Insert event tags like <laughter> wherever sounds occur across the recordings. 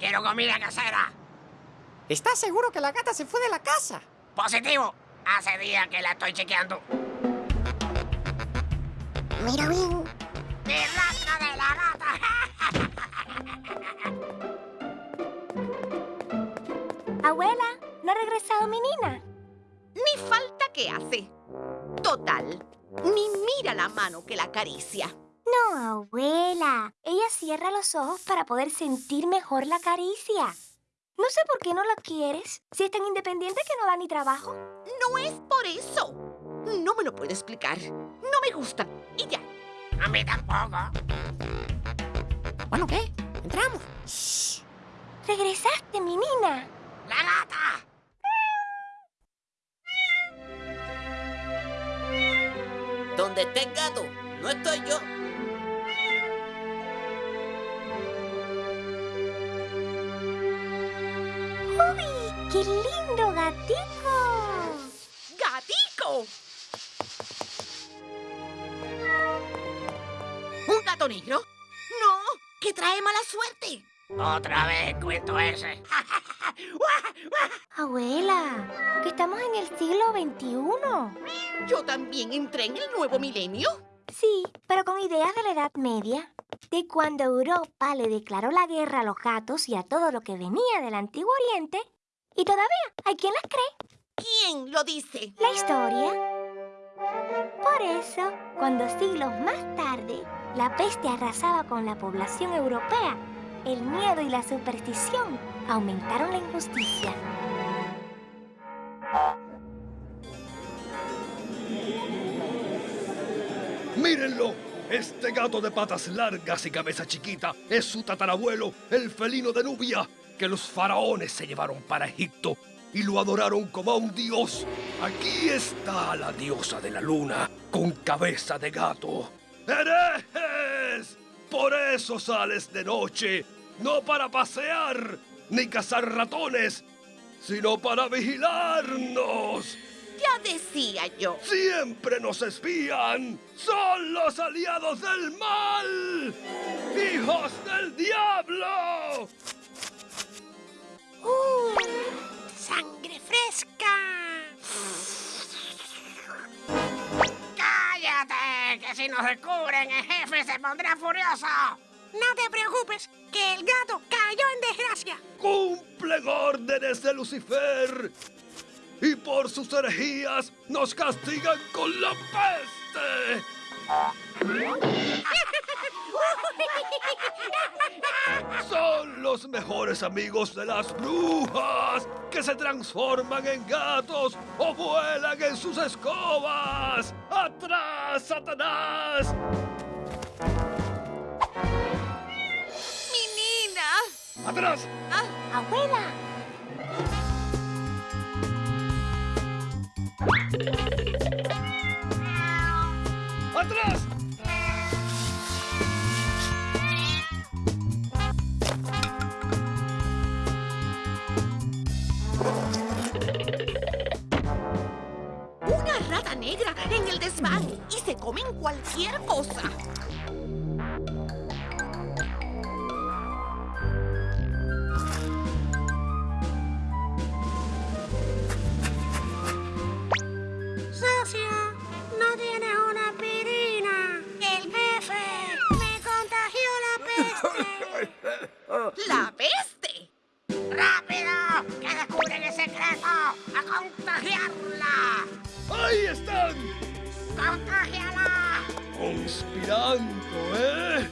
comiendo comida casera. ¿Estás seguro que la gata se fue de la casa? Positivo. Hace días que la estoy chequeando. Mira bien. ¡Mi rastro de la gata! Abuela, ¿no ha regresado mi nina? Ni falta que hace. Total, ni mira la mano que la acaricia. No, abuela. Cierra los ojos para poder sentir mejor la caricia. No sé por qué no la quieres. Si es tan independiente que no da ni trabajo. No es por eso. No me lo puedo explicar. No me gusta. Y ya. A mí tampoco. Bueno, ¿qué? Entramos. Shh. Regresaste, mi nina. ¡La gata! Donde esté el gato, no estoy yo. ¡Qué lindo gatico! ¡Gatico! ¿Un gato negro? No, que trae mala suerte. Otra vez cuento ese. <laughs> Abuela, que estamos en el siglo XXI. Yo también entré en el nuevo milenio. Sí, pero con ideas de la Edad Media. De cuando Europa le declaró la guerra a los gatos y a todo lo que venía del Antiguo Oriente. Y todavía hay quien las cree. ¿Quién lo dice? La historia. Por eso, cuando siglos más tarde la peste arrasaba con la población europea, el miedo y la superstición aumentaron la injusticia. ¡Mírenlo! Este gato de patas largas y cabeza chiquita es su tatarabuelo, el felino de Nubia, que los faraones se llevaron para Egipto y lo adoraron como a un dios. Aquí está la diosa de la luna, con cabeza de gato. ¡Herejes! Por eso sales de noche, no para pasear ni cazar ratones, sino para vigilarnos. Ya decía yo. Siempre nos espían. Son los aliados del mal. Hijos del diablo. ¡Uh! ¡Sangre fresca! ¡Cállate! Que si nos descubren, el jefe se pondrá furioso. No te preocupes, que el gato cayó en desgracia. Cumplen órdenes de Lucifer. Y por sus herejías nos castigan con la peste. Son los mejores amigos de las brujas que se transforman en gatos o vuelan en sus escobas. ¡Atrás, Satanás! ¡Mi nina! ¡Atrás! ¡Abuela! Y se comen cualquier cosa. Socio, no tienes una aspirina. El jefe me contagió la peste. <laughs> ¡La peste! ¡Rápido! ¡Que descubren el secreto! ¡A contagiarla! ¡Ahí están! ¡Contagiala! Conspirando, ¿eh?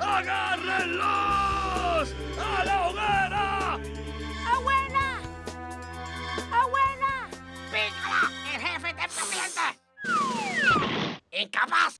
¡Agárrenlos! ¡A la hoguera! ¡Abuela! ¡Abuela! ¡Pícala! ¡El jefe está pendiente! ¡Incapaz!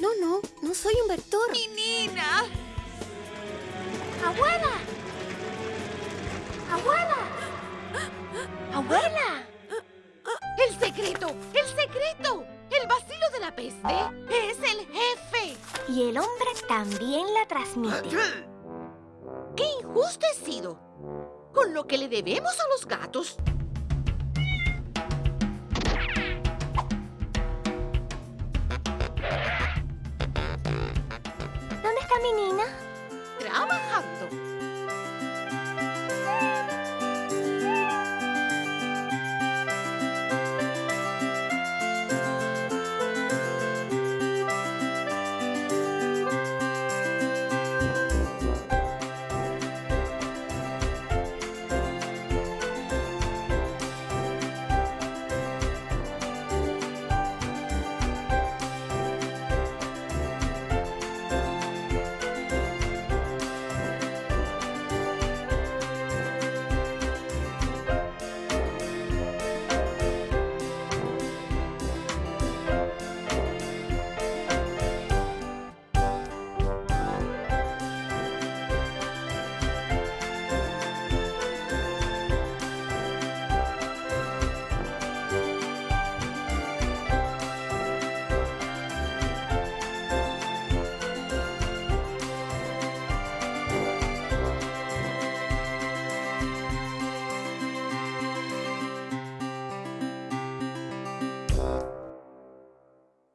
No, no, no soy un vector. ¡Mi nina! ¡Abuela! ¡Abuela! ¡Abuela! ¡El secreto! ¡El secreto! El vacilo de la peste es el jefe. Y el hombre también la transmite. ¡Qué injusto! robustecido, con lo que le debemos a los gatos. ミニーな。Trabajando.